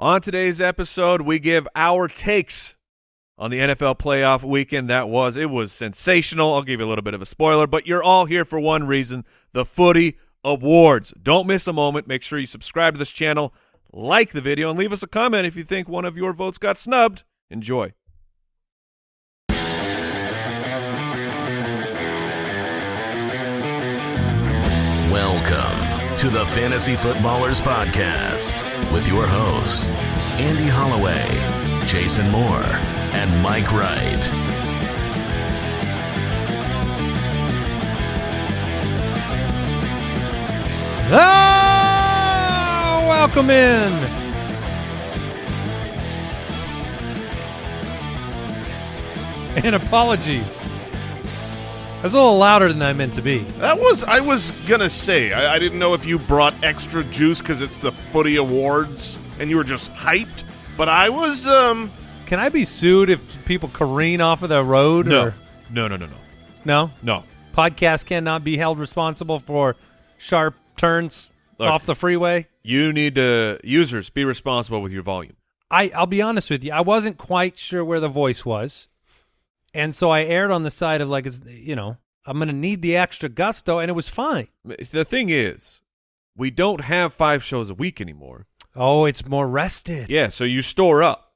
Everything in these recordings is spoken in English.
On today's episode, we give our takes on the NFL playoff weekend that was. It was sensational. I'll give you a little bit of a spoiler, but you're all here for one reason, the Footy Awards. Don't miss a moment. Make sure you subscribe to this channel, like the video, and leave us a comment if you think one of your votes got snubbed. Enjoy. Welcome to the Fantasy Footballers Podcast with your hosts, Andy Holloway, Jason Moore, and Mike Wright. Ah, welcome in. And apologies. I was a little louder than I meant to be. That was I was gonna say. I, I didn't know if you brought extra juice because it's the Footy Awards and you were just hyped. But I was. um Can I be sued if people careen off of the road? No, Or, no, no, no, no, no. no. Podcast cannot be held responsible for sharp turns Look. off the freeway. You need to users be responsible with your volume. I I'll be honest with you. I wasn't quite sure where the voice was, and so I aired on the side of like, it's, you know, I'm going to need the extra gusto, and it was fine. The thing is, we don't have five shows a week anymore. Oh, it's more rested. Yeah, so you store up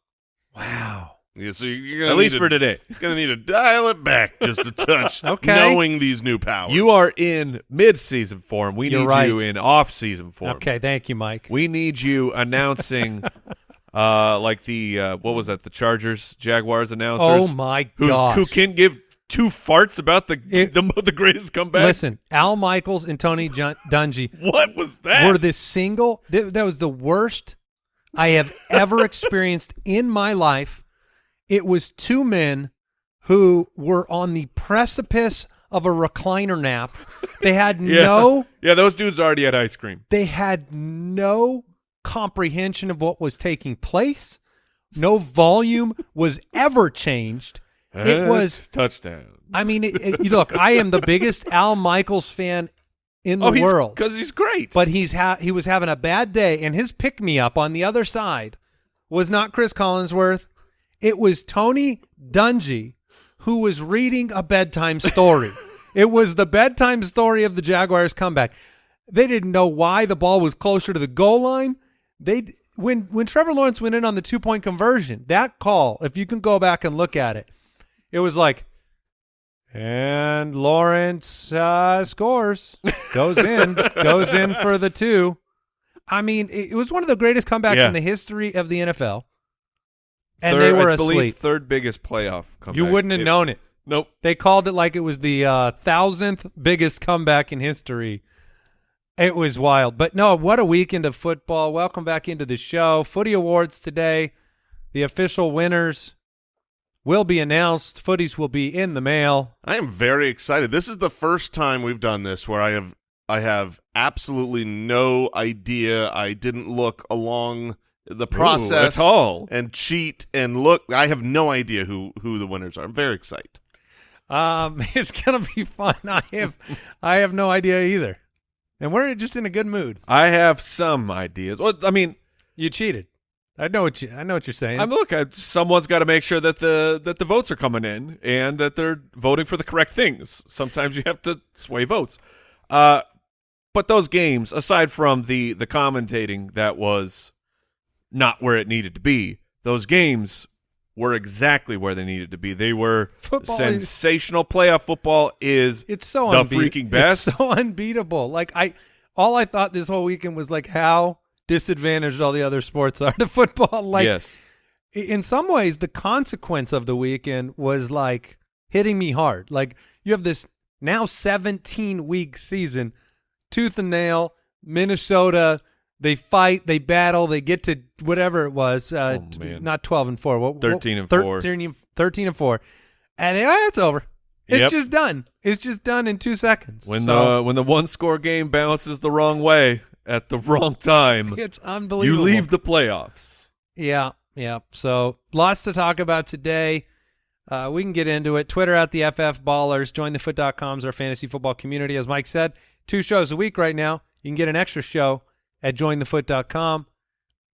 Wow. yeah, so you're gonna at least need for to, today. Gonna need to dial it back just a touch. Okay. knowing these new powers. You are in mid-season form. We You're need right. you in off-season form. Okay, thank you, Mike. We need you announcing, uh, like the uh, what was that? The Chargers Jaguars announcers. oh my who, gosh. who can give two farts about the It- the, the greatest comeback? Listen, Al Michaels and Tony Jun- Dungy what was that? were the single th- that was the worst I have ever experienced in my life. It was two men who were on the precipice of a recliner nap. They had yeah. no yeah, those dudes already had ice cream. they had no comprehension of what was taking place. No volume was ever changed. It was touchdown. I mean, it, it, look, I am the biggest Al Michaels fan in the oh, world, because he's great. but he's ha- he was having a bad day, and his pick me up on the other side was not Chris Collinsworth. It was Tony Dungy, who was reading a bedtime story. it was the bedtime story of the Jaguars' comeback. They didn't know why the ball was closer to the goal line. They when when Trevor Lawrence went in on the two point conversion, that call, if you can go back and look at it, it was like, and Lawrence uh, scores, goes in, goes in for the two. I mean, it, it was one of the greatest comebacks Yeah. in the history of the NFL, and Third- they were I believe asleep. third biggest playoff comeback. You wouldn't have It- known it. Nope. They called it like it was the uh, thousandth biggest comeback in history. It was wild. But no, what a weekend of football. Welcome back into the show. Footy Awards today. The official winners will be announced. Footies will be in the mail. I am very excited. This is the first time we've done this where I have I have absolutely no idea. I didn't look along the process at all. and cheat and look. I have no idea who who the winners are. I'm very excited. Um, it's gonna be fun. I have, I have no idea either, and we're just in a good mood. I have some ideas. Well, I mean, You cheated. I know what you. I know what you're saying. I'm look. I, someone's got to make sure that the that the votes are coming in and that they're voting for the correct things. Sometimes you have to sway votes. Uh, but those games, aside from the the commentating that was not where it needed to be, those games were exactly where they needed to be. They were Football is- sensational. Playoff football is It's so the freaking best. It's so unbeatable. Like I, all I thought this whole weekend was like how disadvantaged all the other sports are to football. Like yes, in some ways, the consequence of the weekend was like hitting me hard. Like you have this now 17 week season, tooth and nail. Minnesota, they fight, they battle, they get to whatever it was. Uh, Oh, man. not 12 and four. What, what- 13 and four. 13 and, 13 and four, and then, ah, it's over. It's Yep. just done. It's just done in two seconds. when So, the when the one score game bounces the wrong way at the wrong time, it's unbelievable. you leave the playoffs. Yeah, yeah. So lots to talk about today. Uh, we can get into it. Twitter at the FF Ballers. Jointhefoot.com is our fantasy football community. As Mike said, two shows a week right now. You can get an extra show at jointhefoot.com.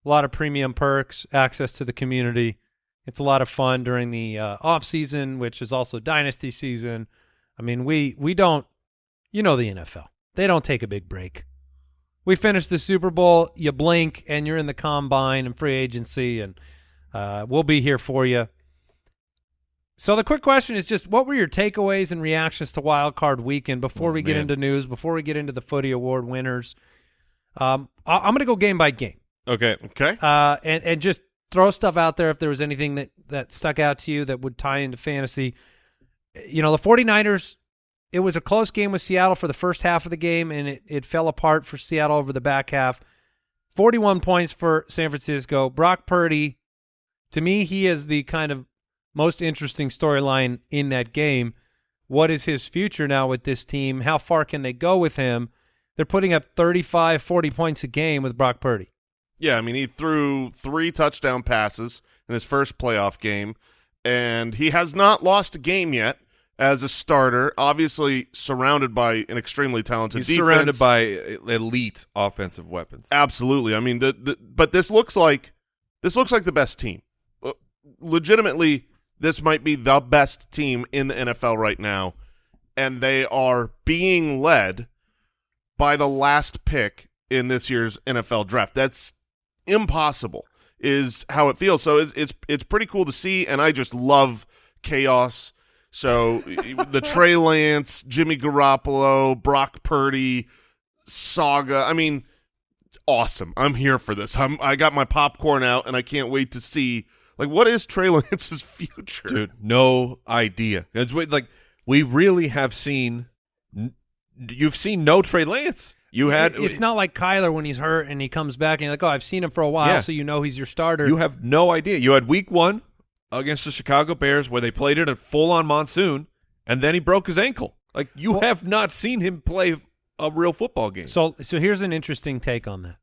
a lot of premium perks, access to the community. It's a lot of fun during the uh, off season, which is also dynasty season. I mean, we we don't, you know, the NFL. They don't take a big break. We finish the Super Bowl, you blink, and you're in the combine and free agency, and uh, we'll be here for you. So the quick question is just, what were your takeaways and reactions to Wild Card Weekend before Oh, we get into news, before we get into the Footy Award winners? Um, I- I'm going to go game by game Okay. Okay. uh, and and just throw stuff out there if there was anything that that stuck out to you that would tie into fantasy. You know, the 49ers, it was a close game with Seattle for the first half of the game, and it, it fell apart for Seattle over the back half. 41 points for San Francisco. Brock Purdy, to me, he is the kind of most interesting storyline in that game. What is his future now with this team? How far can they go with him? They're putting up 35, 40 points a game with Brock Purdy. Yeah, I mean, he threw three touchdown passes in his first playoff game, and he has not lost a game yet as a starter. Obviously, surrounded by an extremely talented He's defense. surrounded by elite offensive weapons. Absolutely. I mean, the, the but this looks like this looks like the best team. Uh, legitimately, this might be the best team in the NFL right now, and they are being led by the last pick in this year's NFL draft. That's impossible. Is how it feels. So it's it's it's pretty cool to see, and I just love chaos. So the Trey Lance, Jimmy Garoppolo, Brock Purdy saga. I mean, awesome. I'm here for this. I'm I got my popcorn out and I can't wait to see like what is Trey Lance's future. Dude, no idea. It's like we really have seen. You've seen no Trey Lance. You had. it's not like Kyler when he's hurt and he comes back and you're like, oh, I've seen him for a while, Yeah. so you know he's your starter. You have no idea. You had Week One against the Chicago Bears where they played it a full on monsoon, and then he broke his ankle. Like you Well- have not seen him play a real football game. so, so here's an interesting take on that.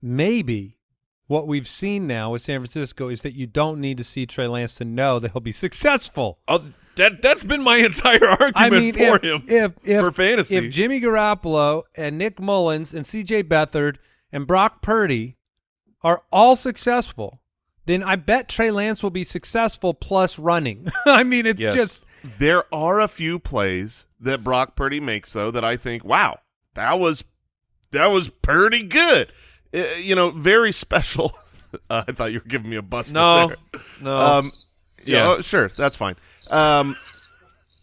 Maybe what we've seen now with San Francisco is that you don't need to see Trey Lance to know that he'll be successful. Oh, that that's been my entire argument I mean, for if, him if, if for fantasy. if Jimmy Garoppolo and Nick Mullens and C.J. Beathard and Brock Purdy are all successful, then I bet Trey Lance will be successful plus running. I mean, it's Yes. just There are a few plays that Brock Purdy makes though that I think, wow, that was that was pretty good. Uh, you know, very special. Uh, I thought you were giving me a bust. no, there. no. Um, yeah, Yeah. oh, sure, that's fine. Um,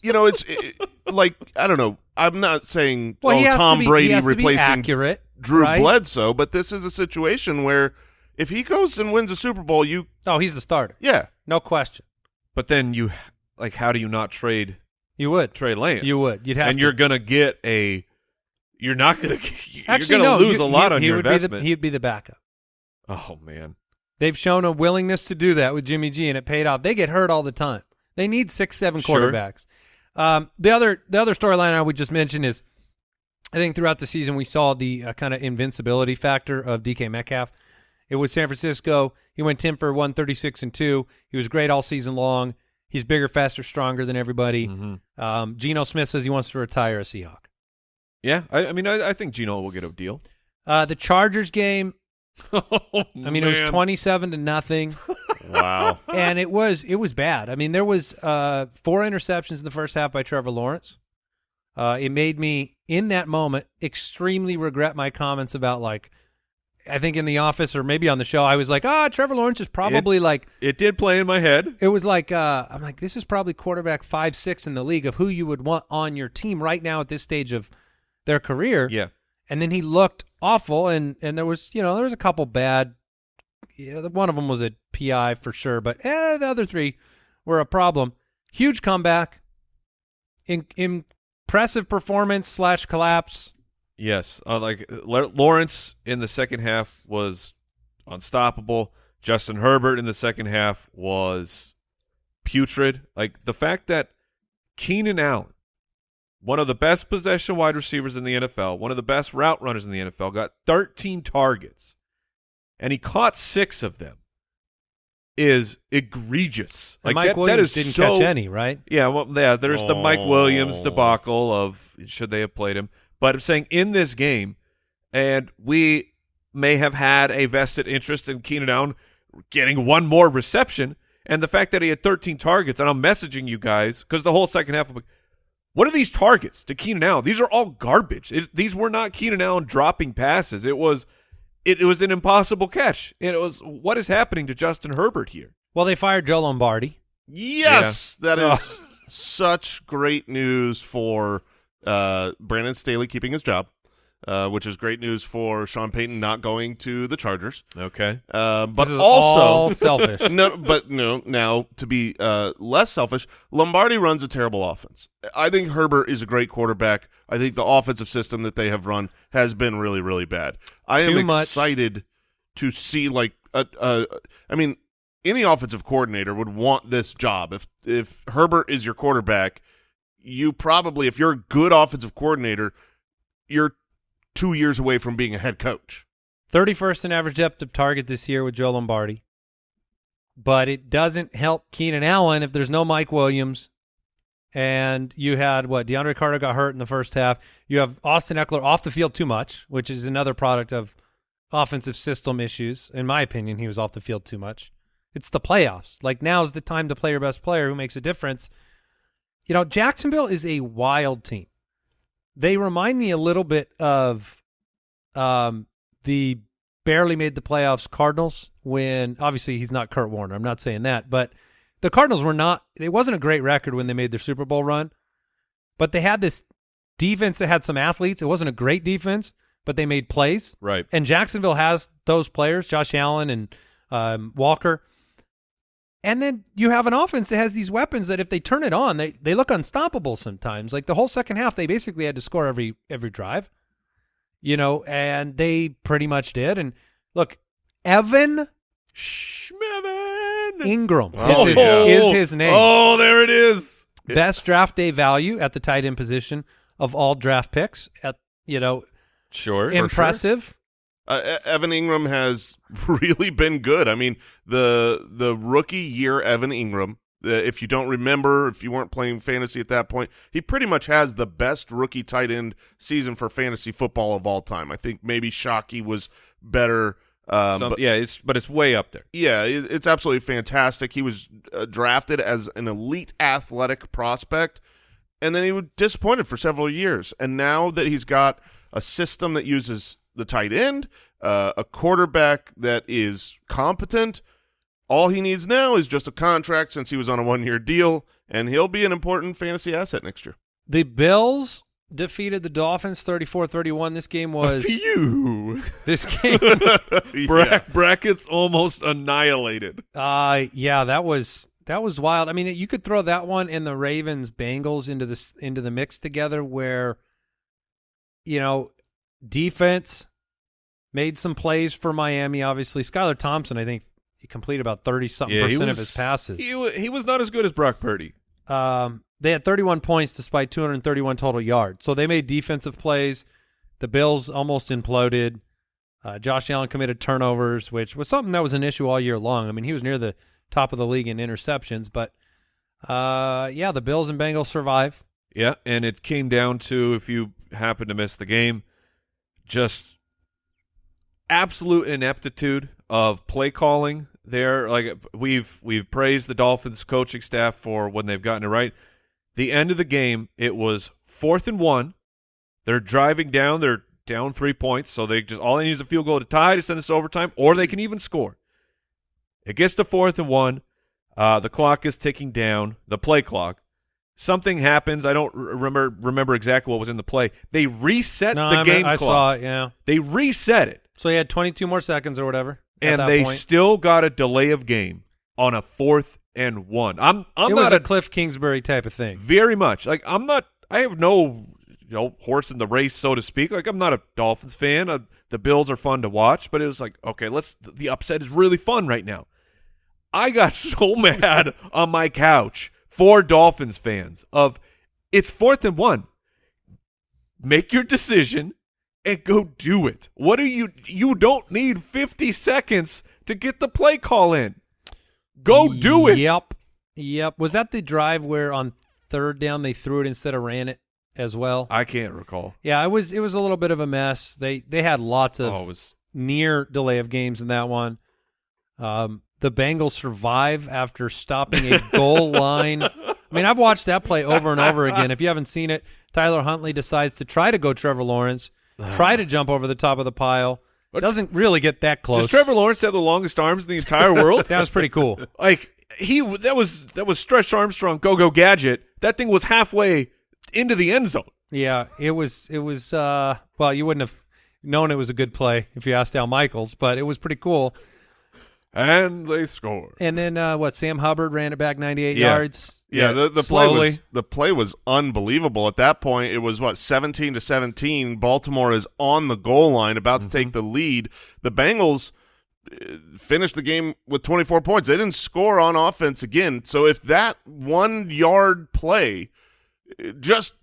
you know, it's it, like I don't know. I'm not saying well, oh, he has Tom to be, Brady he has to be replacing accurate, Drew right? Bledsoe, but this is a situation where if he goes and wins a Super Bowl, you Oh, he's the starter, yeah, no question. but then you like, how do you not trade You would, Trey Lance? you would, you'd have and to. you're gonna get a. You're not gonna. You're Actually gonna no, lose you- a lot he, on he your would investment. Be the, he'd be the backup. oh man. They've shown a willingness to do that with Jimmy G, and it paid off. They get hurt all the time. They need six, seven Sure. quarterbacks. Um, the other, the other storyline I would just mention is, I think throughout the season we saw the uh, kind of invincibility factor of DK Metcalf. It was San Francisco. He went ten for one, thirty six and two. He was great all season long. He's bigger, faster, stronger than everybody. Mhm. Um, Geno Smith says he wants to retire a Seahawk. Yeah, I, I mean, I, I think Geno will get a deal. Uh, the Chargers game. Oh, I mean, it was twenty seven to nothing. wow. and it was it was bad. I mean, there was uh, four interceptions in the first half by Trevor Lawrence. Uh, it made me in that moment extremely regret my comments about like I think in the office or maybe on the show I was like, ah, Trevor Lawrence is probably like It did play in my head. it was like uh, I'm like this is probably quarterback five six in the league of who you would want on your team right now at this stage of their career. Yeah. And then he looked awful, and and there was you know there was a couple bad. Yeah, one of them was a PI for sure, but eh, the other three were a problem. Huge comeback, in, impressive performance slash collapse. Yes, uh, like Lawrence in the second half was unstoppable. Justin Herbert in the second half was putrid. Like the fact that Keenan Allen, one of the best possession wide receivers in the NFL, one of the best route runners in the NFL, got 13 targets, and he caught six of them, is egregious. Like Mike that, Williams that is didn't so, catch any, right? yeah, well, yeah. There's the Mike oh. Williams Oh. debacle of should they have played him, but I'm saying in this game, and we may have had a vested interest in Keenan Allen getting one more reception, and the fact that he had 13 targets. And I'm messaging you guys because the whole second half of what are these targets to Keenan Allen? These are all garbage. It, these were not Keenan Allen dropping passes. It was it, it was an impossible catch. And it was what is happening to Justin Herbert here? Well, they fired Joe Lombardi. Yes, that is such great news for uh, Brandon Staley keeping his job, uh, which is great news for Sean Payton not going to the Chargers. Okay. Uh, but also, all selfish. no, but no. Now to be uh, less selfish, Lombardi runs a terrible offense. I think Herbert is a great quarterback. I think the offensive system that they have run has been really, really bad. I Too am much. excited to see like a, a. I mean, any offensive coordinator would want this job. If if Herbert is your quarterback, you probably, if you're a good offensive coordinator, you're two years away from being a head coach. 31st in average depth of target this year with Joe Lombardi. But it doesn't help Keenan Allen if there's no Mike Williams. And you had what DeAndre Carter got hurt in the first half. You have Austin Ekeler off the field too much, which is another product of offensive system issues. In my opinion, he was off the field too much. It's the playoffs. Like now is the time to play your best player who makes a difference. You know, Jacksonville is a wild team. They remind me a little bit of um, the barely made the playoffs Cardinals when obviously he's not Kurt Warner. I'm not saying that, but the Cardinals were not it wasn't a great record when they made their Super Bowl run, but they had this defense that had some athletes. It wasn't a great defense, but they made plays. Right. And Jacksonville has those players, Josh Allen and um, Walker. And then you have an offense that has these weapons that if they turn it on, they, they look unstoppable sometimes. Like the whole second half, they basically had to score every every drive. You know, and they pretty much did. And look, Evan Schmevin. Engram Oh, is, his, yeah. is his name. Oh, there it is. Best draft day value at the tight end position of all draft picks. At you know, Sure. impressive. Uh, Evan Engram has really been good. I mean, the the rookie year Evan Engram. Uh, if you don't remember, if you weren't playing fantasy at that point, he pretty much has the best rookie tight end season for fantasy football of all time. I think maybe Shockey was better. Um, Some- but yeah, it's but it's way up there. yeah, it, it's absolutely fantastic. He was uh, drafted as an elite athletic prospect, and then he was disappointed for several years. And now that he's got a system that uses the tight end, uh, a quarterback that is competent, all he needs now is just a contract since he was on a one-year deal, and he'll be an important fantasy asset next year. The Bills defeated the Dolphins 34-31. This game was Phew. this game Bra- Yeah. Brackets almost annihilated. uh yeah, that was that was wild. I mean, you could throw that one and the Ravens Bengals into this into the mix together where you know, defense made some plays for Miami obviously. Skylar Thompson, I think he completed about 30 something he percent of his passes. He, he was not as good as Brock Purdy. Um, they had 31 points despite 231 total yards. So they made defensive plays. The Bills almost imploded. Uh, Josh Allen committed turnovers, which was something that was an issue all year long. I mean, he was near the top of the league in interceptions, but uh, yeah, the Bills and Bengals survive. Yeah, and it came down to if you happen to miss the game, just absolute ineptitude of play calling there. Like we've we've praised the Dolphins coaching staff for when they've gotten it right. The end of the game, it was fourth and one. They're driving down. They're down three points, so they just all they need is a field goal to tie to send us overtime, or they can even score. It gets to fourth and one. Uh, the clock is ticking down. The play clock. Something happens. I don't remember remember exactly what was in the play. They reset No, the I, game I clock. saw it. Yeah. They reset it, So he had 22 more seconds or whatever. at and they point. still got a delay of game on a fourth and one. I'm I'm it not was a a Cliff Kingsbury type of thing. very much like I'm not. I have no you know horse in the race, so to speak. Like I'm not a Dolphins fan. Uh, the Bills are fun to watch, but it was like okay, let's. The upset is really fun right now. I got so mad on my couch for Dolphins fans of it's fourth and one. Make your decision and go do it. What are you? You don't need 50 seconds to get the play call in. Go do it. Yep. Yep. Was that the drive where on third down they threw it instead of ran it as well? I can't recall. Yeah, it was it was a little bit of a mess. They they had lots of Oh, it was near delay of games in that one. Um, the Bengals survive after stopping a goal line. I mean, I've watched that play over and over again. If you haven't seen it, Tyler Huntley decides to try to go Trevor Lawrence, try to jump over the top of the pile. Doesn't really get that close. Does Trevor Lawrence have the longest arms in the entire world? That was pretty cool. like he that was that was Stretch Armstrong go go gadget. That thing was halfway into the end zone. Yeah, it was. It was. Uh, well, you wouldn't have known it was a good play if you asked Al Michaels, but it was pretty cool. And they scored. And then uh, what? Sam Hubbard ran it back 98 Yeah. yards. Yeah, the, the play was the play was unbelievable. At that point, it was what seventeen to seventeen. Baltimore is on the goal line, about to Mm-hmm. take the lead. The Bengals uh, finished the game with twenty four points. They didn't score on offense again. So if that one yard play, uh, just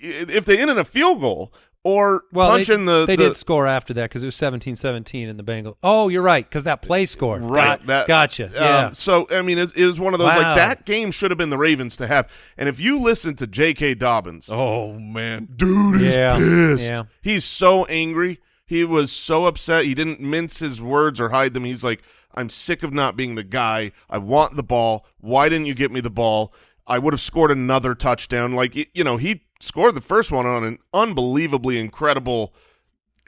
if they ended a field goal or Well, punch they, the they the, did score after that because it was 17-17 in the Bengals. Oh, you're right because that play scored. Right. Got- That, gotcha. um, yeah. So I mean, it, it was one of those Wow. like that game should have been the Ravens to have. And if you listen to J.K. Dobbins, Oh man. dude is Yeah, pissed. yeah. He's so angry. He was so upset. He didn't mince his words or hide them. He's like, I'm sick of not being the guy. I want the ball. Why didn't you get me the ball? I would have scored another touchdown. Like, you know, he scored the first one on an unbelievably incredible,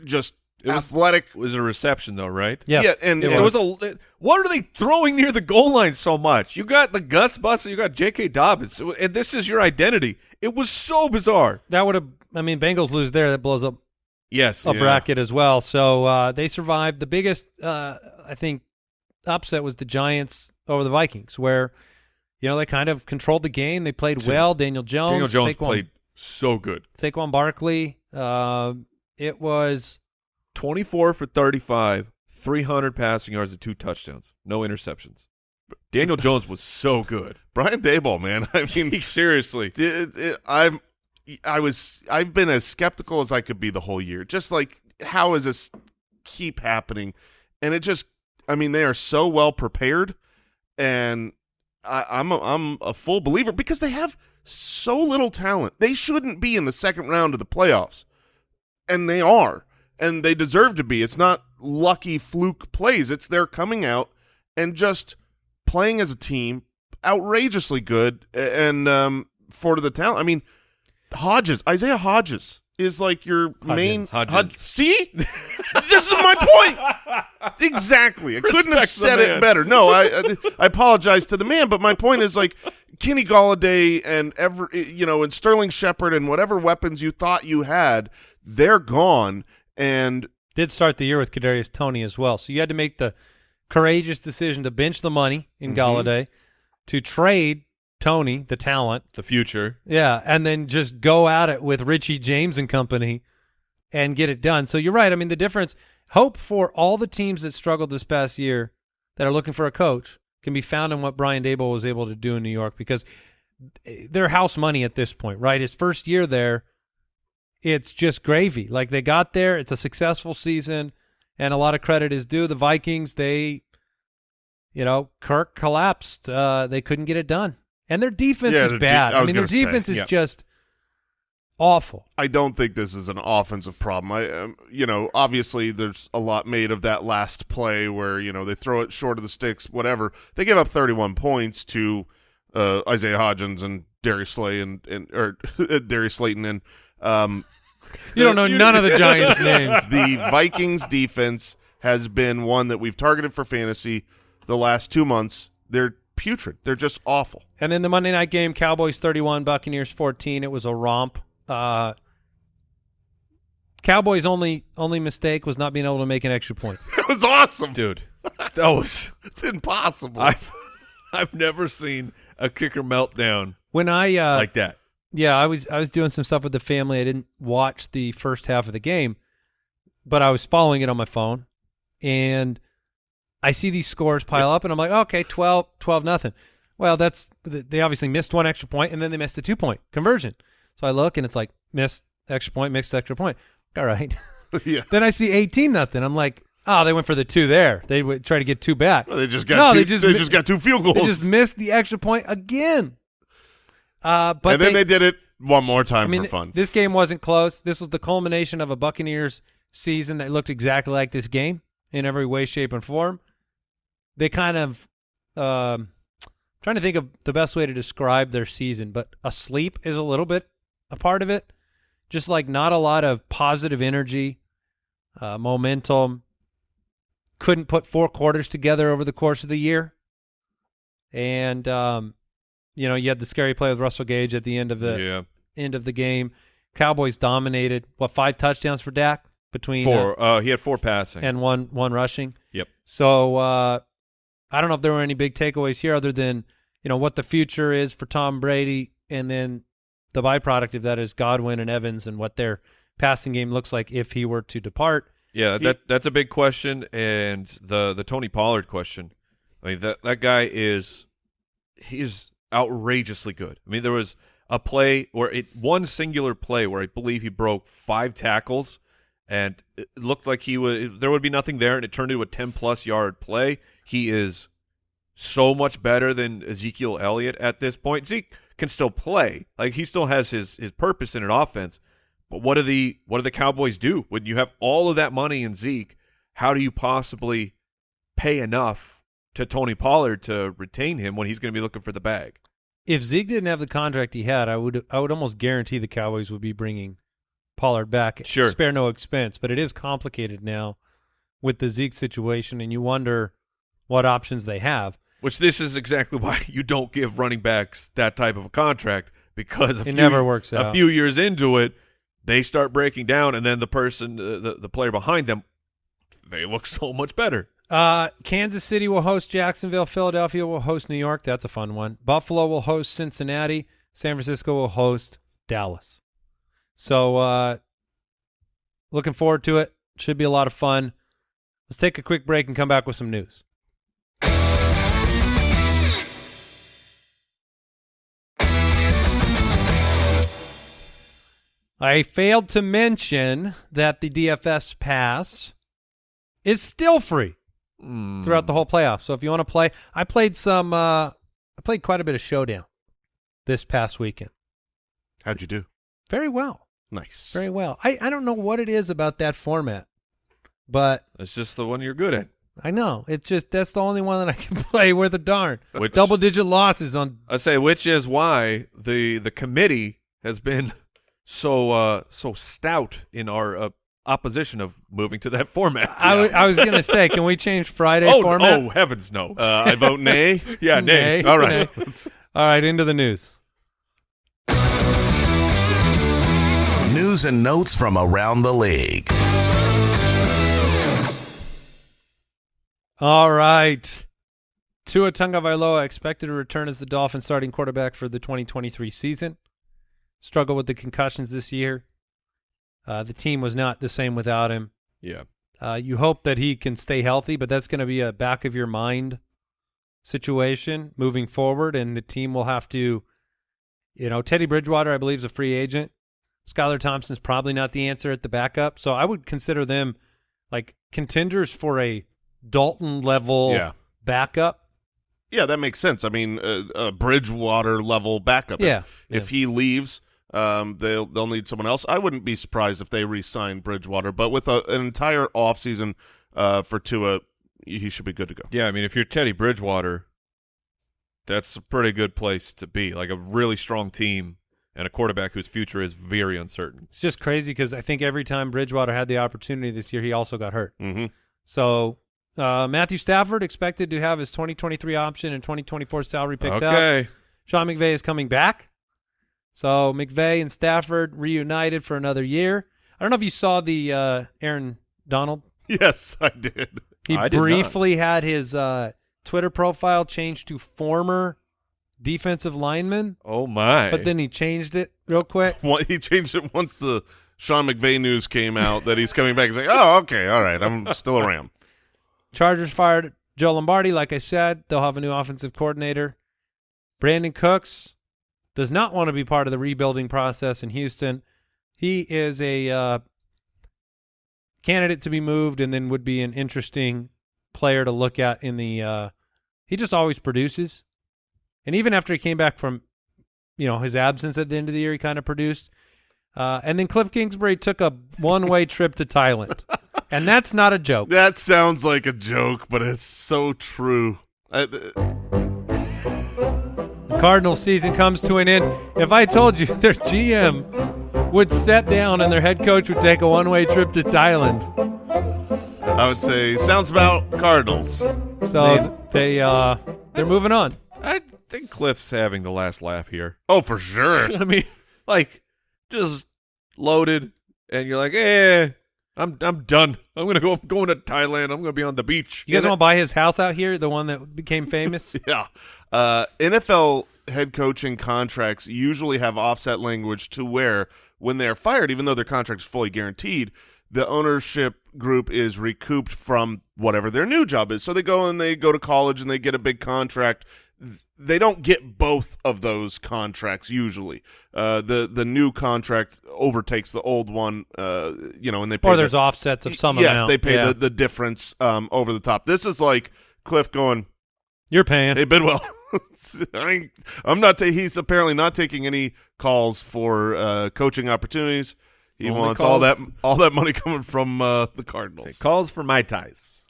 just It was- athletic. It was a reception though, right? Yes, yeah, and- it It was. was a. What are they throwing near the goal line so much? You got the Gus Bus and you got J.K. Dobbins, and this is your identity. It was so bizarre. that would have. I mean, Bengals lose there. That blows up Yes. a Yeah. bracket as well. So uh, they survived. The biggest, uh, I think, upset was the Giants over the Vikings, where you know they kind of controlled the game. They played well. Daniel Jones, Daniel Jones Saquon, played so good. Saquon Barkley. Uh, it was 24 for 35, 300 passing yards and two touchdowns, no interceptions. Daniel Jones was so good. Brian Daboll, man. I mean, Seriously. it, it, I'm I was I've been as skeptical as I could be the whole year. Just like how is this keep happening? And it just I mean they are so well prepared, and I, I'm a, I'm a full believer because they have so little talent. They shouldn't be in the second round of the playoffs, and they are, and they deserve to be. It's not lucky fluke plays. It's they're coming out and just playing as a team, outrageously good, and um, for the talent. I mean, Hodges, Isaiah Hodges is like your main. Hodgins. Hodgins. Hod- See, this is my point. Exactly. I couldn't have said it better. No, I, I I apologize to the man, but my point is like Kenny Golladay and every you know and Sterling Shepard and whatever weapons you thought you had, they're gone. And did start the year with Kadarius Toney as well. So you had to make the courageous decision to bench the money in mm-hmm. Golladay, to trade Toney, the talent, The future. yeah, and then just go at it with Richie James and company and get it done. So you're right. I mean, the difference, hope for all the teams that struggled this past year that are looking for a coach can be found in what Brian Daboll was able to do in New York because they're house money at this point, right? His first year there, it's just gravy. Like they got there, it's a successful season, and a lot of credit is due. The Vikings, they, you know, Kirk collapsed. Uh, they couldn't get it done, and their defense Yeah, is their de- bad. I I, mean, their gonna say, defense is yeah. just awful. I don't think this is an offensive problem. I, um, you know, obviously there's a lot made of that last play where you know they throw it short of the sticks, whatever. They give up 31 points to uh, Isaiah Hodgins and Darius Slay and, and or Darius Slayton and um, You don't know none of the Giants' names. the Vikings defense has been one that we've targeted for fantasy the last two months. They're putrid. They're just awful. And then the Monday night game, Cowboys 31, Buccaneers 14. It was a romp. Uh, Cowboys' only only mistake was not being able to make an extra point. That was awesome. Dude, that was. It's impossible. I've, I've never seen a kicker meltdown When I uh, like that. Yeah, I was I was doing some stuff with the family. I didn't watch the first half of the game, but I was following it on my phone, and I see these scores pile up, and I'm like, okay, 12, 12 nothing. Well, that's they obviously missed one extra point, and then they missed a two point conversion. So I look, and it's like missed extra point, missed extra point. All right. yeah. then I see eighteen nothing. I'm like, oh, they went for the two there. They would try to get two back. They just got no, two, they just they just got two field goals. they just missed the extra point again. Uh, but and then they, did it one more time I mean, for fun. this game wasn't close. This was the culmination of a Buccaneers season that looked exactly like this game. in every way, shape, and form. They kind of um, trying to think of the best way to describe their season, but asleep is a little bit a part of it. Just like not a lot of positive energy, uh, momentum. Couldn't put four quarters together over the course of the year, and um, you know you had the scary play with Russell Gage at the end of the yeah, end of the game. Cowboys dominated. What five touchdowns for Dak between uh, four. Uh, he had four passing. and one one rushing. Yep. So uh, I don't know if there were any big takeaways here other than you know what the future is for Tom Brady, and then the byproduct of that is Godwin and Evans and what their passing game looks like if he were to depart. Yeah, He- that that's a big question, and the the Tony Pollard question. I mean that that guy is he is outrageously good. I mean there was a play where it one singular play where I believe he broke five tackles, and it looked like he would there would be nothing there, and it turned into a ten plus yard play. He is so much better than Ezekiel Elliott at this point. Zeke can still play, like he still has his his purpose in an offense. But what do the what do the Cowboys do when you have all of that money in Zeke? How do you possibly pay enough to Tony Pollard to retain him when he's going to be looking for the bag? If Zeke didn't have the contract he had, I would I would almost guarantee the Cowboys would be bringing Pollard back. Sure. spare no expense. But it is complicated now with the Zeke situation, and you wonder what options they have. Which this is exactly why you don't give running backs that type of a contract because a It few, never works out. A few years into it, they start breaking down, and then the person, uh, the the player behind them, they look so much better. Uh, Kansas City will host Jacksonville. Philadelphia will host New York. That's a fun one. Buffalo will host Cincinnati. San Francisco will host Dallas. So, uh, looking forward to it. Should be a lot of fun. Let's take a quick break and come back with some news. I failed to mention that the DFS pass is still free Mm. throughout the whole playoff. So if you want to play, I played some. Uh, I played quite a bit of Showdown this past weekend. How'd you do? Very well, Nice. very well. I I don't know what it is about that format, but It's just the one you're good at. I know it's just that's the only one that I can play worth a darn. Which Double digit losses on. I say, which is why the the committee has been so uh, so stout in our uh, opposition of moving to that format. I, w- I was gonna say, can we change Friday oh, format? oh heavens no! Uh, I vote nay. yeah, nay. Nay. All right. All right, into the news. News and notes from around the league. All right. Tua Tagovailoa expected to return as the Dolphins starting quarterback for the 2023 season. Struggled with the concussions this year. Uh, the team was not the same without him. Yeah, Uh, you hope that he can stay healthy, but that's going to be a back of your mind situation moving forward, and the team will have to, you know, Teddy Bridgewater, I believe, is a free agent. Skylar Thompson's probably not the answer at the backup, so I would consider them like contenders for a Dalton level Yeah. backup. Yeah, that makes sense. I mean, uh, a Bridgewater level backup. If- Yeah, If, he leaves, um, they'll they'll need someone else. I wouldn't be surprised if they re-sign Bridgewater, but with a, an entire offseason uh, for Tua, he should be good to go. yeah. I mean, if you're Teddy Bridgewater, that's a pretty good place to be. Like a really strong team and a quarterback whose future is very uncertain. It's just crazy because I think every time Bridgewater had the opportunity this year, he also got hurt. hmm So uh, Matthew Stafford expected to have his 2023 option and 2024 salary picked up. okay. Sean McVay is coming back. So McVay and Stafford reunited for another year. I don't know if you saw the uh, Aaron Donald. Yes, I did. He I did briefly had his uh, Twitter profile changed to former defensive lineman, Oh my! but then he changed it real quick. Well, he changed it once the Sean McVay news came out that he's coming back. He's like, oh, okay, all right, I'm still a Ram. Chargers fired Joe Lombardi. Like I said, they'll have a new offensive coordinator. Brandin Cooks does not want to be part of the rebuilding process in Houston. He is a uh, candidate to be moved, and then would be an interesting player to look at in the. Uh, he just always produces, and even after he came back from, you know, his absence at the end of the year, he kind of produced. Uh, and then Cliff Kingsbury took a one-way trip to Thailand And that's not a joke. That sounds like a joke, but it's so true. Uh, The Cardinals season comes to an end. If I told you their GM would step down and their head coach would take a one-way trip to Thailand, I would say sounds about Cardinals. so they uh they're moving on. I think Cliff's having the last laugh here. Oh, for sure. I mean, like, just loaded, and you're like, eh, I'm I'm done. I'm gonna go. I'm going to Thailand. I'm gonna be on the beach. You guys And want to buy his house out here, the one that became famous? Yeah. Uh, NFL head coaching contracts usually have offset language to where when they're fired, even though their contract is fully guaranteed, the ownership group is recouped from whatever their new job is. So they go and they go to college and they get a big contract. They don't get both of those contracts usually. Uh, the the new contract overtakes the old one. Uh, you know, and they pay or the- there's offsets of some yes, amount. they pay Yeah. the, the difference um, over the top. This is like Cliff going, You're paying. Hey Bidwell, I ain't, I'm not. Ta- he's apparently not taking any calls for uh, coaching opportunities. He Only wants all that all that money coming from uh, the It Cardinals. calls for my ties.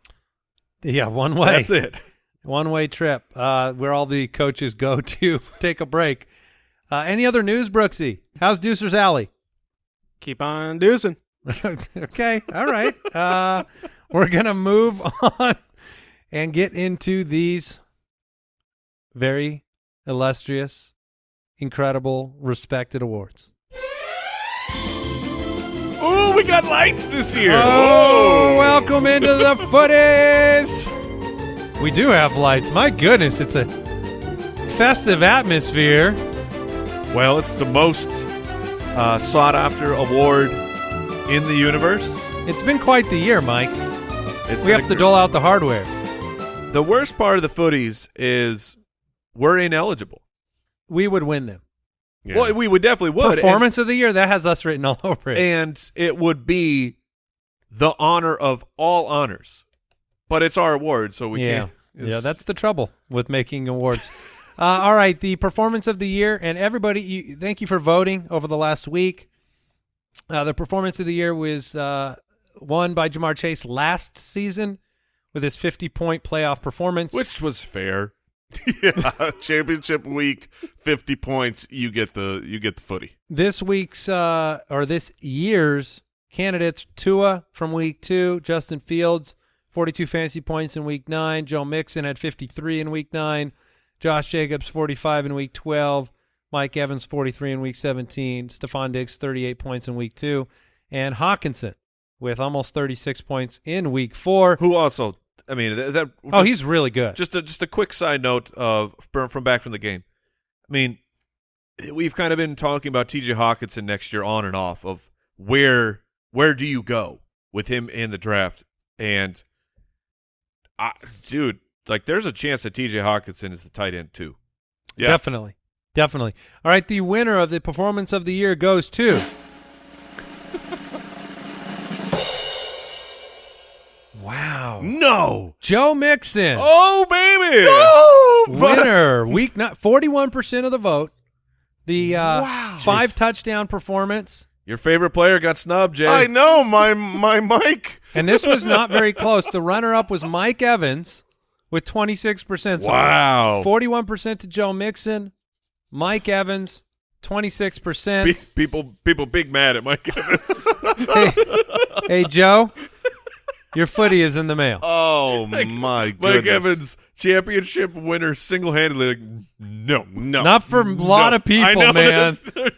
yeah, one way. That's it. One way trip. Uh, where all the coaches go to take a break. Uh, any other news, Brooksy? How's Deucer's Alley? Keep on deucing. okay, all right. Uh, we're gonna move on and get into these very illustrious, incredible, respected awards. Ooh, we got lights this year. Oh, welcome into the footies. We do have lights. My goodness, it's a festive atmosphere. Well, it's the most uh, sought after award in the universe. It's been quite the year, Mike. It's We have to dole out the hardware. The worst part of the footies is we're ineligible. We would win them. Yeah. Well, we would definitely would. Performance of the year that has us written all over it. and it would be the honor of all honors. But it's our award, so we yeah, can't. yeah, it's- that's the trouble with making awards. uh, all right, the performance of the year, and everybody, you, thank you for voting over the last week. Uh, the performance of the year was uh, won by Ja'Marr Chase last season with his 50 point playoff performance. which was fair. yeah, championship week, fifty points. You get the you get the footy. this week's uh, or this year's candidates: Tua from week two, Justin Fields, 42 fantasy points in week nine, Joe Mixon had 53 in week nine, Josh Jacobs 45 in week 12, Mike Evans 43 in week 17, Stefon Diggs 38 points in week two, and Hockenson with almost 36 points in week four. Who also, I mean, that. that Oh, just- he's really good. just a just a quick side note of from from back from the game. I mean, we've kind of been talking about T.J. Hockenson next year on and off of where where do you go with him in the draft, and I, dude, like there's a chance that T.J. Hockenson is the tight end too. Yeah. Definitely. Definitely. All right, the winner of the performance of the year goes to Wow. No. Joe Mixon. Oh baby! Oh, but- winner. Week not 41% of the vote. The uh, Wow. five touchdown performance. Your favorite player got snubbed, Jay. I know my my Mike. And this was not very close. The runner up was Mike Evans with 26%. So Wow. 41% to Joe Mixon. Mike Evans, 26%. Pe- people people big mad at Mike Evans. hey, hey, Joe, your footy is in the mail. Oh my goodness! Mike. Evans, championship winner, single handedly. Like, no, No. Not for a lot of people, I know man. this.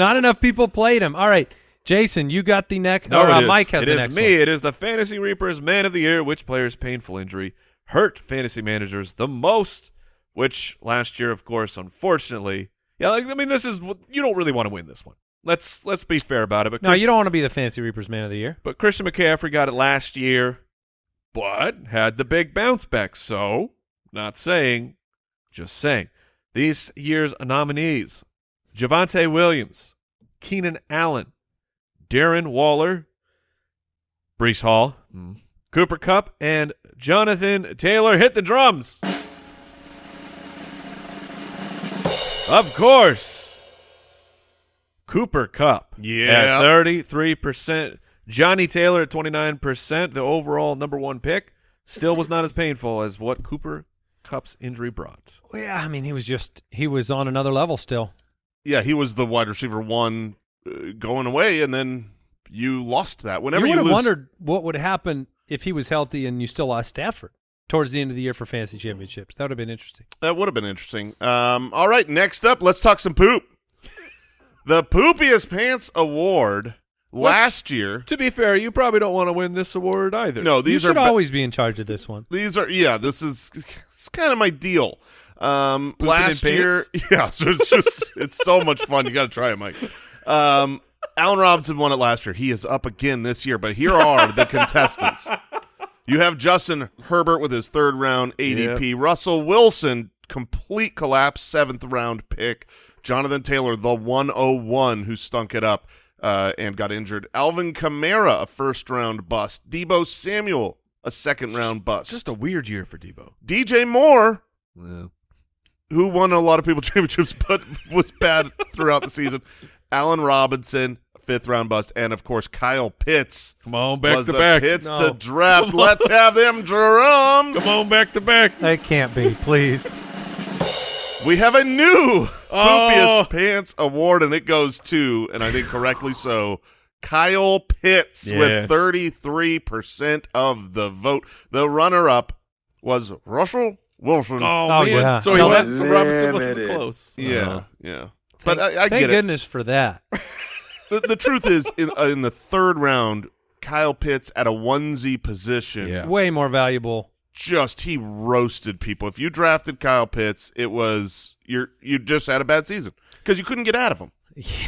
Not enough people played him. All right, Jason, you got the next. No, or, it uh, is. Mike has It the is next me. one. It is the Fantasy Reapers Man of the Year. Which player's painful injury hurt fantasy managers the most? Which last year, of course, unfortunately, yeah. Like, I mean, this is you don't really want to win this one. Let's let's be fair about it. But No, Chris- you don't want to be the Fantasy Reapers Man of the Year. But Christian McCaffrey got it last year, but had the big bounce back. So, not saying, just saying. These year's nominees Javonte Williams, Keenan Allen, Darren Waller, Breece Hall, mm-hmm. Cooper Kupp, and Jonathan Taylor. Hit the drums. Of course. Cooper Kupp. Yeah. At 33%. Johnny Taylor at 29%, the overall number one pick, still was not as painful as what Cooper Kupp's injury brought. Well, yeah, I mean, he was just he was on another level still. Yeah, he was the wide receiver one uh, going away, and then you lost that. Whenever you you, would have lose, wondered what would happen if he was healthy and you still lost Stafford towards the end of the year for fantasy championships. That would have been interesting. that would have been interesting. Um, all right, next up, let's talk some poop. The Poopiest Pants Award last year. To be fair, you probably don't want to win this award either. No, these are should ba- always be in charge of this one. these are yeah. This is it's kind of my deal. Um, Pooping last year, yeah. So it's just it's so much fun. You got to try it, Mike. Um, Allen Robinson won it last year. He is up again this year. But here are the contestants. You have Justin Herbert with his third round ADP. Russell Wilson, complete collapse, seventh round pick. Jonathan Taylor, the 101 who stunk it up uh, and got injured. Alvin Kamara, a first round bust. Deebo Samuel, a second round bust. Just a weird year for Deebo. DJ Moore, Yeah. Who won a lot of people championships but was bad throughout the season. Allen Robinson, fifth round bust, and of course Kyle Pitts Come on, back was to the back. Pitts No. to draft. Let's have them drums. Come on, back to back. It can't be, please. We have a new Oh. Poopiest Pants Award, and it goes to, and I think correctly so, Kyle Pitts Yeah. with 33% of the vote. The runner-up was Russell Wilson. Oh, Oh, man. yeah. So, he Tell went, so Robinson wasn't close. yeah, Uh-huh. yeah. But Thank- I, I thank get it. goodness for that. the, the truth is, in, uh, in the third round, Kyle Pitts at a onesie position, Yeah. Way more valuable. just he roasted people. If you drafted Kyle Pitts, it was you're you just had a bad season because you couldn't get out of them.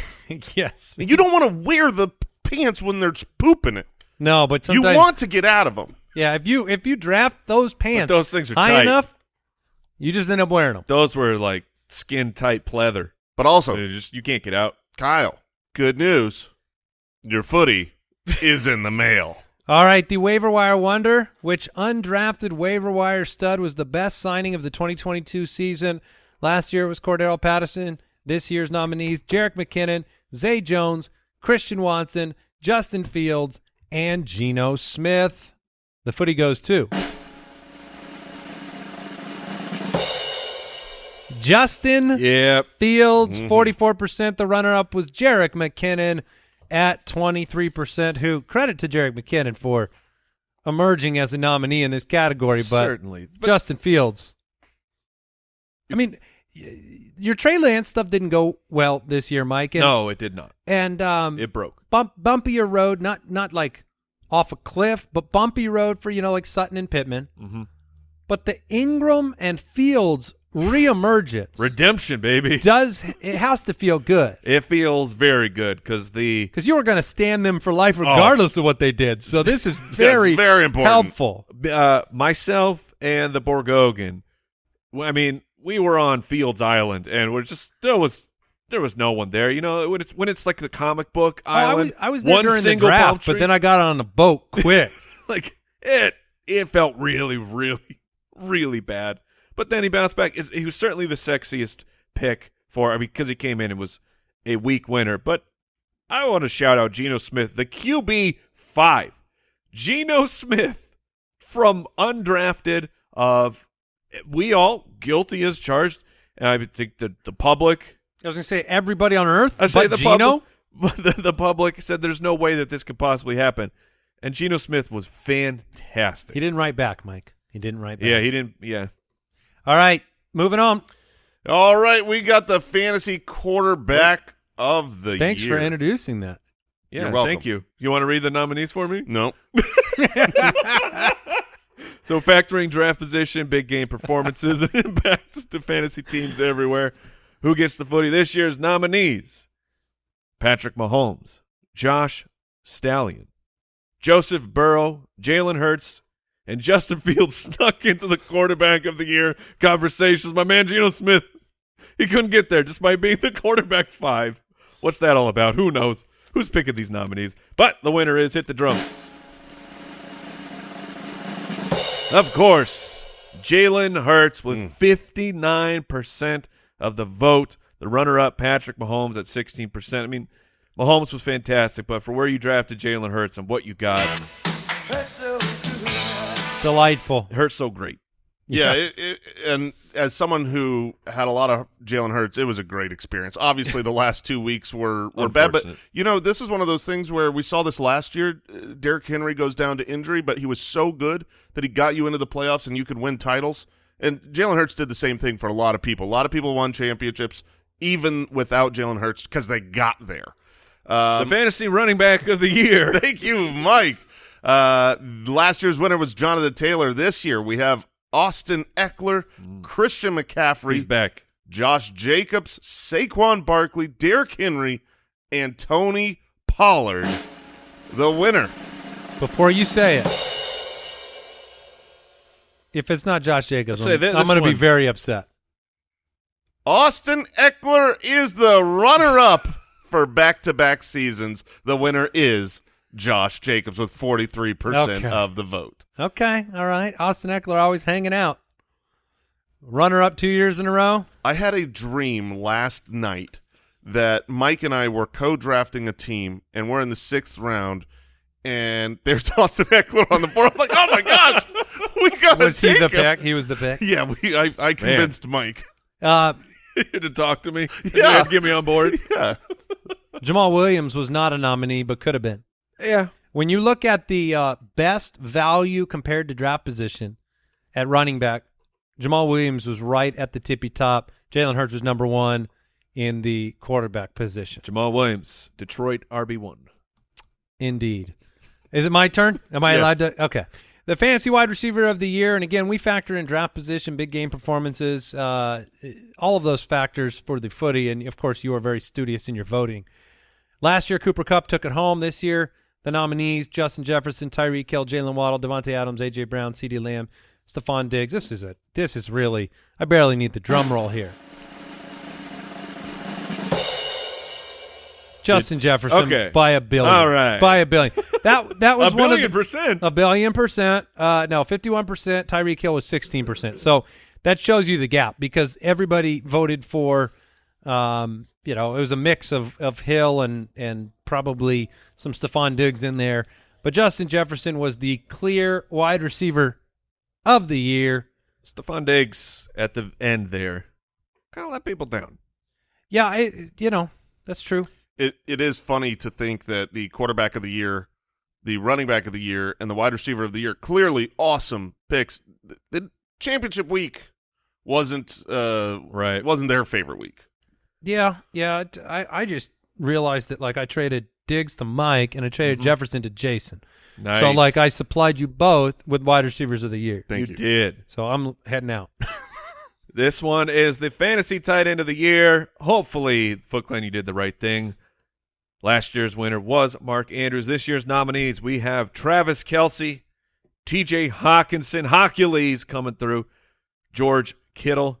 yes. And you don't want to wear the pants when they're pooping it. No, but You want to get out of them. Yeah, if you if you draft those pants those things are high tight. enough, you just end up wearing them. Those were like skin tight pleather. But also, You just you can't get out. Kyle, good news, your footy is in the mail. All right, the waiver wire wonder, which undrafted waiver wire stud was the best signing of the 2022 season. Last year it was Cordarrelle Patterson. This year's nominees: Jerick McKinnon, Zay Jones, Christian Watson, Justin Fields, and Geno Smith. The footy goes to Justin Yep. Fields, Mm-hmm. 44%. The runner up was Jerick McKinnon at 23%, who credit to Jerick McKinnon for emerging as a nominee in this category. But Certainly. But Justin Fields, I mean, your Trey Lance stuff didn't go well this year, Mike. And, no, it did not. And um, It broke. bump, bumpier road, not not like off a cliff, but bumpy road for, you know, like Sutton and Pittman. Mhm. But the Engram and Fields reemergence Redemption, baby. does it has to feel good It feels very good because the because you were going to stand them for life regardless of what they did. So this is very very important. helpful. uh, myself and the Borgogan, I mean, we were on Fields Island, and we're just there was there was no one there. You know, when it's when it's like the comic book Oh, I island. was I was one the single palm draft, but then I got on a boat quick. like it it felt really really really bad but then he bounced back he was certainly the sexiest pick for I mean because he came in and was a weak winner but i want to shout out Geno smith the qb 5 Geno smith from undrafted of we all guilty as charged and i think the, the public I was going to say everybody on earth, I say but the Gino. public, the, the public said there's no way that this could possibly happen, and Geno Smith was fantastic. He didn't write back, Mike. He didn't write back. yeah, he didn't. Yeah, All right, moving on. All right, we got the fantasy quarterback of the year. Thanks year. for introducing that. yeah. You're welcome. Thank you. You want to read the nominees for me? No. So factoring draft position, big game performances, and impacts to fantasy teams everywhere. Who gets the footy this year's nominees? Patrick Mahomes, Josh Stallion, Joseph Burrow, Jalen Hurts, and Justin Fields snuck into the quarterback of the year conversations. My man Geno Smith, he couldn't get there just by being the quarterback five. What's that all about? Who knows? Who's picking these nominees? But the winner is hit the drums. Of course, Jalen Hurts with hmm. 59% of the vote. The runner up, Patrick Mahomes, at 16%. I mean, Mahomes was fantastic, but for where you drafted Jalen Hurts and what you got, Delightful. it hurts so great. Yeah, It, it, and as someone who had a lot of Jalen Hurts, it was a great experience. Obviously, the last two weeks were were bad, but you know, this is one of those things where we saw this last year. Uh, Derrick Henry goes down to injury, but he was so good that he got you into the playoffs and you could win titles. And Jalen Hurts did the same thing for a lot of people. A lot of people won championships even without Jalen Hurts because they got there. the Um, fantasy running back of the year. Thank you, Mike. Uh, last year's winner was Jonathan Taylor. This year we have Austin Ekeler, Christian McCaffrey, He's back. Josh Jacobs, Saquon Barkley, Derrick Henry, and Tony Pollard. The winner. Before you say it, if it's not Josh Jacobs, Say I'm, I'm going to be very upset. Austin Ekeler is the runner-up for back-to-back seasons. The winner is Josh Jacobs with 43% Okay. of the vote. Okay, all right. Austin Ekeler always hanging out. Runner up two years in a row. I had a dream last night that Mike and I were co-drafting a team, and we're in the sixth round, and there's Austin Ekeler on the board. I'm like, oh my gosh, we got to Was he the him. pick? He was the pick. Yeah, we. I, I convinced Mike. Uh, you had to talk to me. Yeah. You had to get me on board. Yeah, Jamaal Williams was not a nominee, but could have been. Yeah. When you look at the uh, best value compared to draft position at running back, Jamaal Williams was right at the tippy top. Jalen Hurts was number one in the quarterback position. Jamaal Williams, Detroit RB1. Indeed. Is it my turn? Am I Yes. allowed to? Okay. The fantasy wide receiver of the year, and again, we factor in draft position, big game performances, uh, all of those factors for the footy, and of course, you are very studious in your voting. Last year, Cooper Kupp took it home. This year, the nominees: Justin Jefferson, Tyreek Hill, Jaylen Waddle, Davante Adams, AJ Brown, CeeDee Lamb, Stefon Diggs. This is it. this is really. I barely need the drum roll here. Justin Jefferson Okay. by a billion. All right. by a billion. That that was a one of billion the, percent. a billion percent. Uh, no, fifty-one percent. Tyreek Hill was sixteen percent. So that shows you the gap because everybody voted for. Um, you know, it was a mix of of Hill and and probably some Stefon Diggs in there, but Justin Jefferson was the clear wide receiver of the year. Stefon Diggs at the end there. Kind of let people down. Yeah, I, you know that's true. it it is funny to think that the quarterback of the year, the running back of the year, and the wide receiver of the year clearly awesome picks. The, the championship week wasn't uh Right. wasn't their favorite week. Yeah, yeah. I, I just realized that like I traded Diggs to Mike and I traded mm-hmm. Jefferson to Jason. Nice. So like I supplied you both with wide receivers of the year. Thank you you. did. So I'm heading out. This one is the fantasy tight end of the year. Hopefully, Foot Clan, you did the right thing. Last year's winner was Mark Andrews. This year's nominees, we have Travis Kelce, TJ Hockenson, Hercules coming through, George Kittle,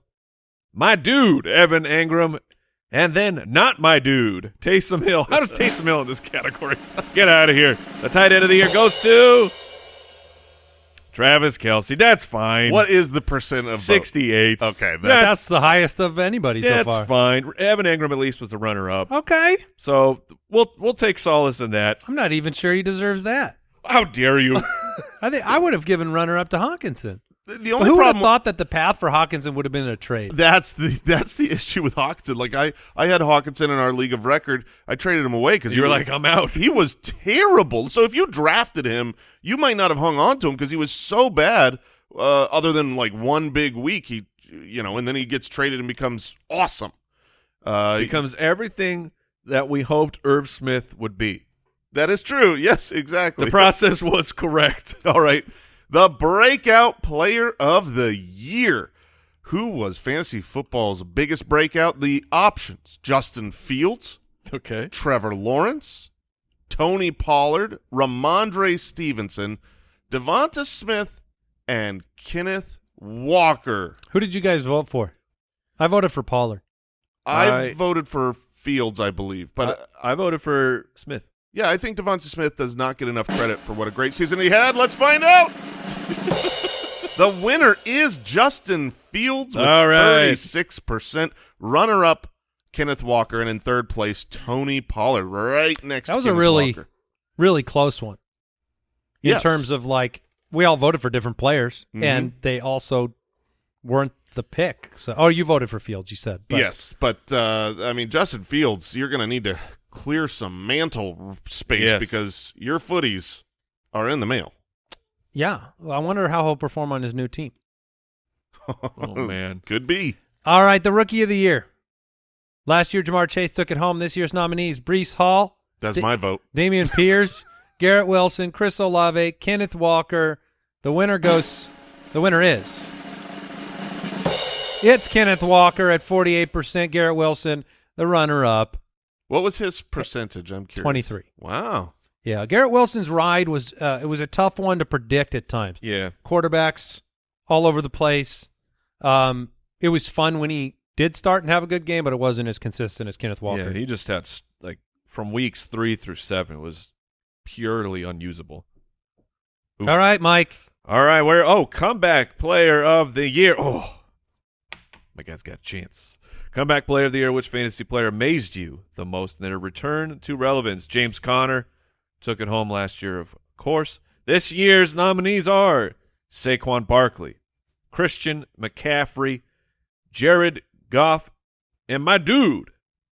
my dude, Evan Engram, and then not my dude, Taysom Hill. How does Taysom Hill in this category? Get out of here. The tight end of the year goes to Travis Kelce. That's fine. What is the percent of vote? 68. Okay, that's, That's the highest of anybody so That's fine. Evan Engram at least was the runner up. Okay. So we'll we'll take solace in that. I'm not even sure he deserves that. How dare you? I think I would have given runner up to Hockenson. The only who would have problem. thought that the path for Hockenson would have been a trade? That's the that's the issue with Hockenson. Like I I had Hockenson in our league of record. I traded him away because you were like, I'm out. he was terrible. So if you drafted him, you might not have hung on to him because he was so bad. Uh, other than like one big week, he you know, and then he gets traded and becomes awesome. Uh, Becomes everything that we hoped Irv Smith would be. that is true. Yes, exactly. The process was correct. All right, the breakout player of the year. Who was fantasy football's biggest breakout? The options: Justin Fields, Okay. Trevor Lawrence, Tony Pollard, Rhamondre Stevenson, Devonta Smith, and Kenneth Walker. Who did you guys vote for? I voted for Pollard. I, I- voted for Fields, I believe, but I, I voted for Smith. yeah, I think Devonta Smith does not get enough credit for what a great season he had. Let's find out. the winner is Justin Fields with All right. thirty-six percent. Runner-up Kenneth Walker, and in third place, Tony Pollard, right next. To him. That to was a really- Walker. Really close one. In Yes. terms of like, we all voted for different players, Mhm. and they also weren't the pick. So, oh, you voted for Fields, you said. But yes, but uh, I mean Justin Fields, you're going to need to clear some mantle space Yes. because your footies are in the mail. Yeah. Well, I wonder how he'll perform on his new team. Oh man. Could be. All right, the rookie of the year. Last year, Ja'Marr Chase took it home. This year's nominees: Breece Hall, That's Di- my vote. Dameon Pierce, Garrett Wilson, Chris Olave, Kenneth Walker. The winner goes. The winner is. It's Kenneth Walker at forty-eight percent. Garrett Wilson, the runner-up, What was his percentage? I'm curious. 23. Wow. Yeah, Garrett Wilson's ride was uh, it was a tough one to predict at times. Yeah. Quarterbacks all over the place. Um, it was fun when he did start and have a good game, but it wasn't as consistent as Kenneth Walker. Yeah. He just had like from weeks three through seven was purely unusable. Oof. All right, Mike. All right, where? Oh, comeback player of the year. Oh, my guy's got a chance. Comeback player of the year. Which fantasy player amazed you the most in their return to relevance? James Conner took it home last year, of course. This year's nominees are Saquon Barkley, Christian McCaffrey, Jared Goff, and my dude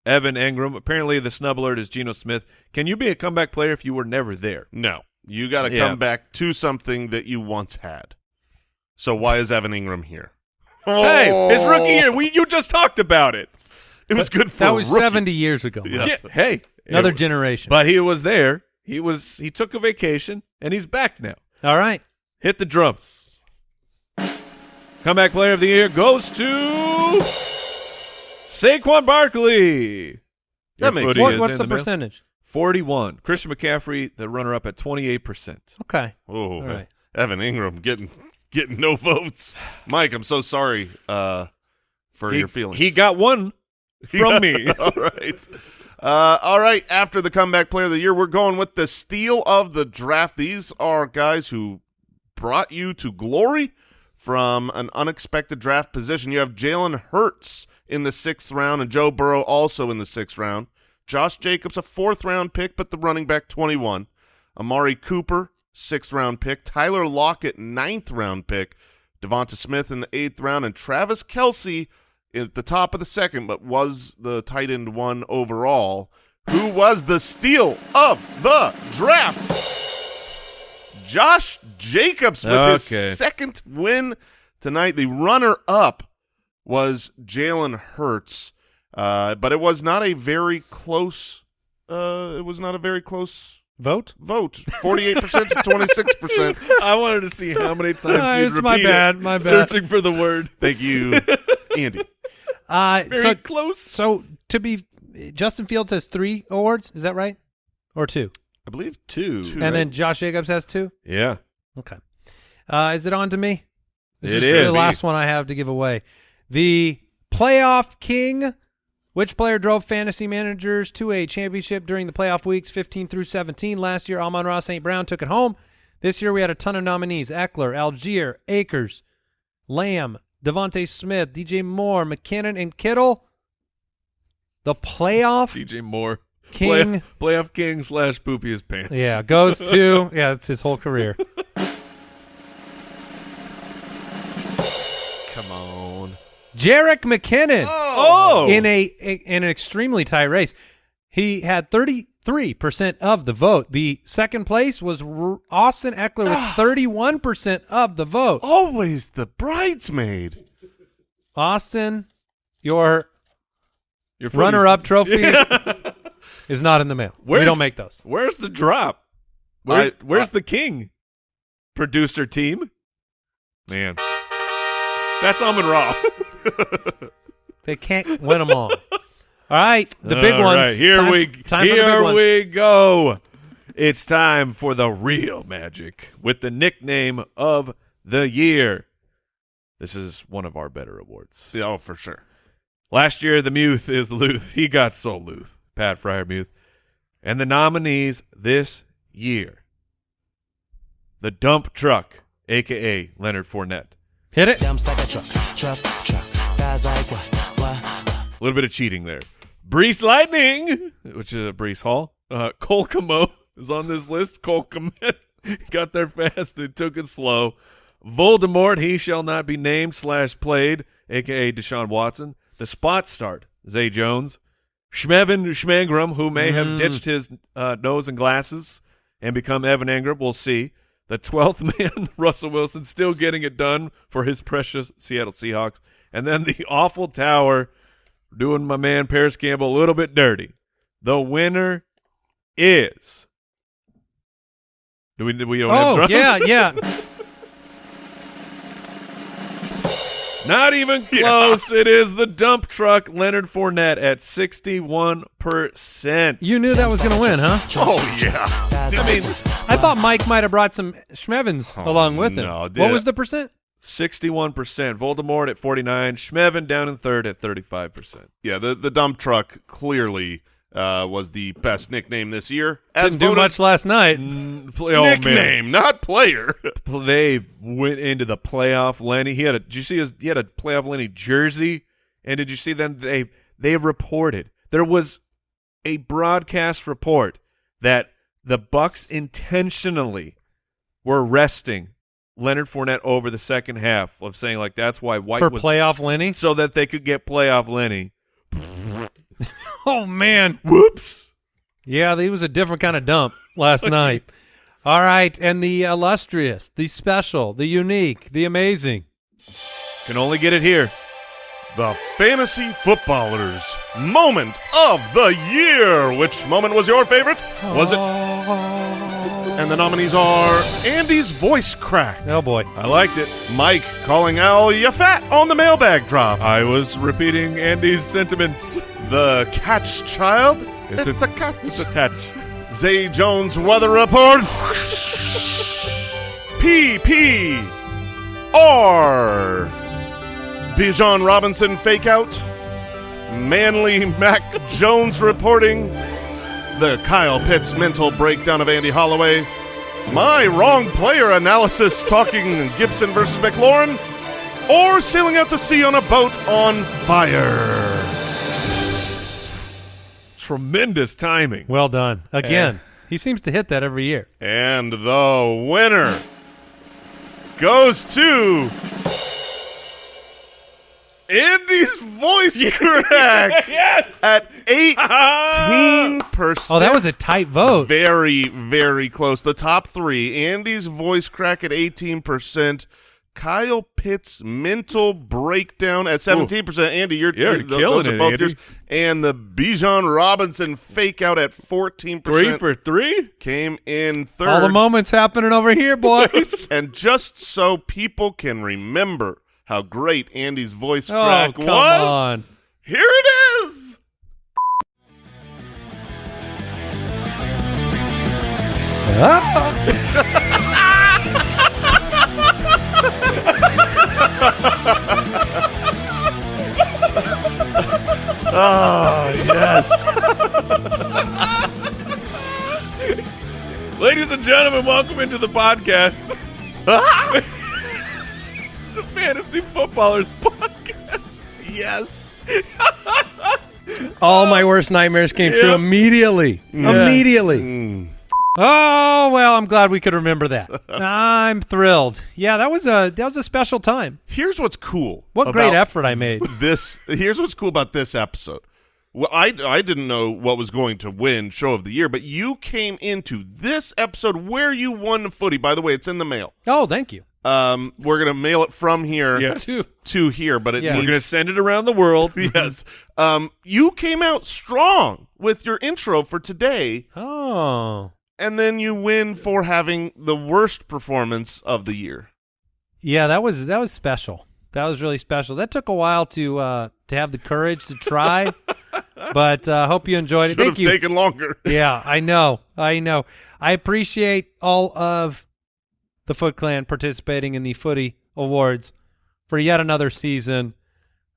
Evan Engram. Apparently, the snub alert is Geno Smith. Can you be a comeback player if you were never there? No, you got to Yeah. come back to something that you once had. So why is Evan Engram here? Hey, his oh. rookie Oh. year. We you just talked about it. It was good for That was rookie. 70 years ago. Yeah. Yeah, hey, Another it- generation. But he was there. He was. He took a vacation, and he's back now. All right. Hit the drums. Comeback player of the year goes to Saquon Barkley. That Your makes footy sense. What, is what's in the percentage? Forty-one. Christian McCaffrey, the runner-up at twenty-eight percent. Okay. Oh, All right. Evan Engram getting getting no votes. Mike, I'm so sorry uh, for He, your feelings. he got one from me. all right. Uh, all right. After the comeback player of the year, we're going with the steal of the draft. These are guys who brought you to glory from an unexpected draft position. You have Jalen Hurts in the sixth round and Joe Burrow also in the sixth round. Josh Jacobs, a fourth round pick, but the running back 21. Amari Cooper, sixth round pick. Tyler Lockett, ninth round pick. Devonta Smith in the eighth round, and Travis Kelce at the top of the second, but was the tight end one overall, who was the steal of the draft. Josh Jacobs with Okay. his second win tonight. The runner up was Jalen Hurts, uh, but it was not a very close. Uh, it was not a very close Vote? vote. Forty-eight percent to twenty-six percent. I wanted to see how many times Ah, you'd it's my bad, it, my bad. Searching for the word. Thank you, Andy. Uh, Very so, close. so to be, Justin Fields has three awards. Is that right? Or two? I believe two. Two. And Right. then Josh Jacobs has two? yeah. Okay. Uh, is it on to me? This It is is. the last one I have to give away. The playoff king. Which player drove fantasy managers to a championship during the playoff weeks 15 through 17? Last year, Amon-Ra St. Brown took it home. This year, we had a ton of nominees Ekeler, Allgeier, Akers, Lamb, Devonta Smith, DJ Moore, McKinnon, and Kittle. The playoff DJ Moore. king. Play, playoff king slash poopy his pants. Yeah, goes to, yeah, it's his whole career. Jerick McKinnon. Oh. in a, in an extremely tight race. He had 33% of the vote. The second place was R- Austin Ekeler with ah. 31% of the vote. Always the bridesmaid. Austin, your Your runner-up trophy is not in the mail. we don't make those. Where's the drop? Where's, I- where's I- the king? Producer team? Man. That's Amon-Ra. They can't win them all. All right, the big All ones. right, Here time, we time here we go. It's time for the real magic with the nickname of the year. This is one of our better awards. Yeah, oh, for sure. Last year, the Muth is Luth. He got so Luth. Pat Freiermuth. And the nominees this year the dump truck, a.k.a. Leonard Fournette. Hit it. Jumps like a truck, truck, truck. Guys like what, what, what? A little bit of cheating there. Breece Lightning, which is a Breece Hall. Uh, Cole Komet is on this list. Cole Komet got there fast and took it slow. Voldemort, he shall not be named slash played, a.k.a. Deshaun Watson. The spot start, Zay Jones. Schmevin Schmangram, who may have ditched his uh, nose and glasses and become Evan Engram, we'll see. The 12th man, Russell Wilson, still getting it done for his precious Seattle Seahawks. And then the awful tower doing my man Parris Campbell a little bit dirty. The winner is. Do we? Do we don't have Oh drums? yeah, yeah. Not even close. It is the dump truck Leonard Fournette at sixty-one percent. You knew that was going to win, huh? Oh yeah. I mean, I thought Mike might have brought some Schmevins Oh, along with him. no, what was the percent? Sixty-one percent. Voldemort at forty-nine. Schmevin down in third at thirty-five percent. Yeah, the the dump truck clearly uh, was the best nickname this year. As Didn't do much last night. Oh, nickname, not player. They went into the playoff. Lenny, he had a. Did you see his? He had a playoff Lenny jersey. And did you see them? They they reported there was a broadcast report that the Bucs intentionally were resting Leonard Fournette over the second half of saying like that's why White For was playoff Lenny? so that they could get playoff Lenny. Oh man. Whoops. Yeah, he was a different kind of dump last night. All right, and the illustrious, the special, the unique, the amazing. Can only get it here. The Fantasy Footballers Moment of the Year. Which moment was your favorite? Was it? Oh. And the nominees are Andy's voice crack, Oh boy. I liked it. Mike calling Al ya fat on the mailbag drop, I was repeating Andy's sentiments. the catch child. It's It's, a- a catch. It's a touch. Zay Jones weather report. P P R. Bijan Robinson fake out. Manly Mac Jones reporting. The Kyle Pitts mental breakdown of Andy Holloway. My wrong player analysis talking Gibson versus McLaurin. Or sailing out to sea on a boat on fire. Tremendous timing. Well done. Again, eh. he seems to hit that every year. And the winner goes to Andy's voice crack yes. at 18%. Oh, that was a tight vote. very, very close. The top three Andy's voice crack at 18%. Kyle Pitt's mental breakdown at 17%. Andy, you're, You're you're- killing it, both Andy. yours. And the Bijan Robinson fake out at 14% Three for three. came in third. All the moments happening over here, boys. And just so people can remember how great Andy's voice oh, crack come was, on. here it is. Ah! Oh, yes. Ladies and gentlemen, welcome into the podcast. it's the Fantasy Footballers Podcast. yes. All my worst nightmares came true immediately. Yeah. Immediately. Mm. Oh well, I'm glad we could remember that. I'm thrilled. Yeah, that was a that was a special time. Here's what's cool. What great effort I made. This here's what's cool about this episode. Well, I I didn't know what was going to win show of the year, but you came into this episode where you won the footy. By the way, it's in the mail. Oh, thank you. Um, we're gonna mail it from here Yes. to to here, but it Yeah. We're going to send it around the world. yes. Um, you came out strong with your intro for today, Oh. and then you win for having the worst performance of the year. Yeah, that was that was special. That was really special. That took a while to uh to have the courage to try, but uh hope you enjoyed it. Should Thank have you. taken longer. yeah, I know. I know. I appreciate all of the Foot Clan participating in the Footy Awards for yet another season.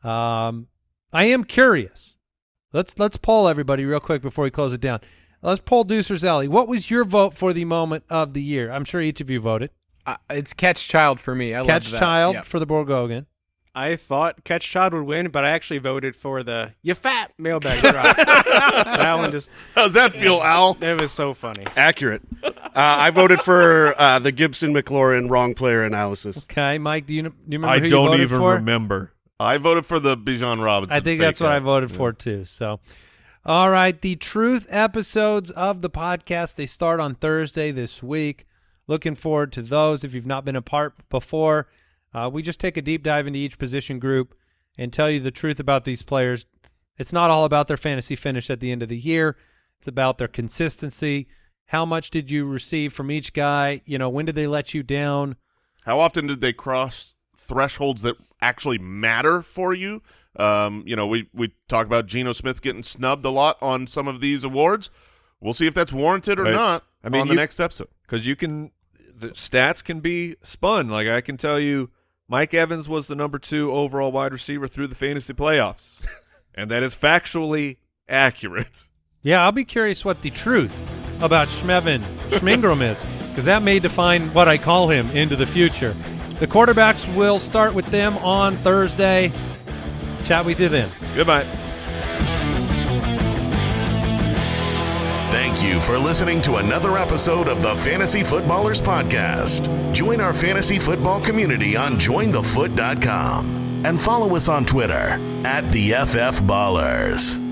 Um, I am curious. Let's let's poll everybody real quick before we close it down. Let's poll Deucer's Alley. What was your vote for the moment of the year? I'm sure each of you voted. Uh, it's Catch Child for me. I Catch love that. Child Yeah. for the Borgogan. I thought Catch Todd would win, but I actually voted for the "You Fat" mailbag drop. that one just How's that feel, Al? it was so funny. Accurate. Uh, I voted for uh, the Gibson McLaurin wrong player analysis. Okay, Mike, do you, do you remember I who don't voted even for? remember. I voted for the Bijan Robinson. I think that's what I out. voted for too. So, all right, the truth episodes of the podcast they start on Thursday this week. Looking forward to those. If you've not been a part before, uh, we just take a deep dive into each position group and tell you the truth about these players. It's not all about their fantasy finish at the end of the year. It's about their consistency. How much did you receive from each guy? You know, when did they let you down? How often did they cross thresholds that actually matter for you? Um, you know, we we talk about Geno Smith getting snubbed a lot on some of these awards. We'll see if that's warranted or Right. not I mean, on the you- next episode. because you can the stats can be spun. Like I can tell you, Mike Evans was the number two overall wide receiver through the fantasy playoffs, and that is factually accurate. Yeah, I'll be curious what the truth about Schmevin Schmingram is, because that may define what I call him into the future. The quarterbacks will start with them on Thursday. Chat with you then. Goodbye. Thank you for listening to another episode of the Fantasy Footballers Podcast. Join our fantasy football community on jointhefoot.com and follow us on Twitter at the FF Ballers.